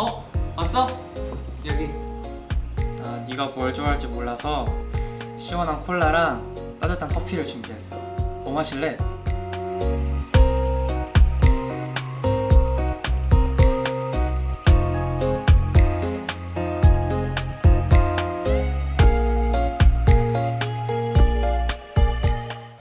어? 왔어? 여기 아, 네가 뭘 좋아할지 몰라서 시원한 콜라랑 따뜻한 커피를 준비했어 뭐 마실래?